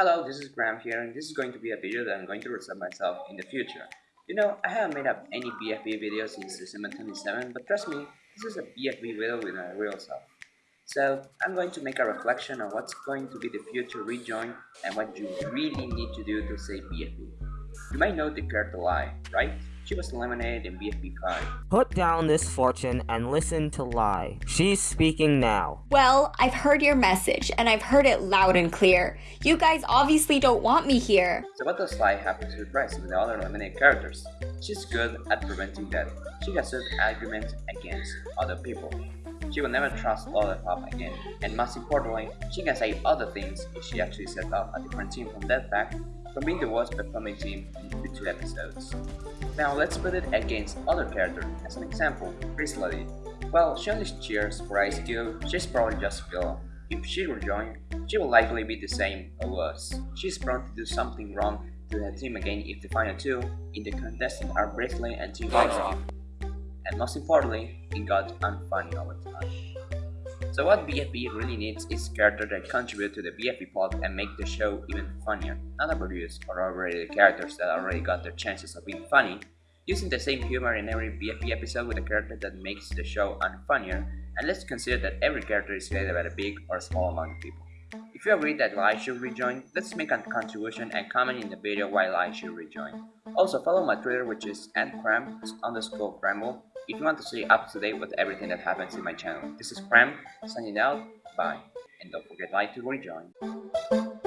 Hello, this is Graham here and this is going to be a video that I'm going to reset myself in the future. You know, I haven't made up any BFB video since December 27, but trust me, this is a BFB video with my real self. So, I'm going to make a reflection on what's going to be the future rejoin and what you really need to do to save BFB. You might know the character Liy, right? She was eliminated in BFB 5. Put down this fortune and listen to Liy. She's speaking now. Well, I've heard your message, and I've heard it loud and clear. You guys obviously don't want me here. So what does Liy have to surprise with the other eliminated characters? She's good at preventing death. She can set arguments against other people. She will never trust other pop again, and most importantly, she can say other things if she actually set up a different team from that fact from being the worst performing team in the two episodes. Now let's put it against other characters as an example, Grizzly. Well, she only cheers for Ice Cube, she's probably just villain. If she rejoin, she will likely be the same or worse. She's prone to do something wrong to her team again if the final two in the contestant are Bracelety and Team Ice Cube. And most importantly, it got unfunny over time. So what BFB really needs is characters that contribute to the BFB plot and make the show even funnier, not overused or overrated characters that already got their chances of being funny, using the same humor in every BFB episode with a character that makes the show unfunnier, and let's consider that every character is created by a big or small amount of people. If you agree that Liy should rejoin, let's make a contribution and comment in the video why Liy should rejoin. Also follow my Twitter which is at underscore bramble if you want to stay up to date with everything that happens in my channel. This is Prem, signing out, bye, and don't forget like to rejoin.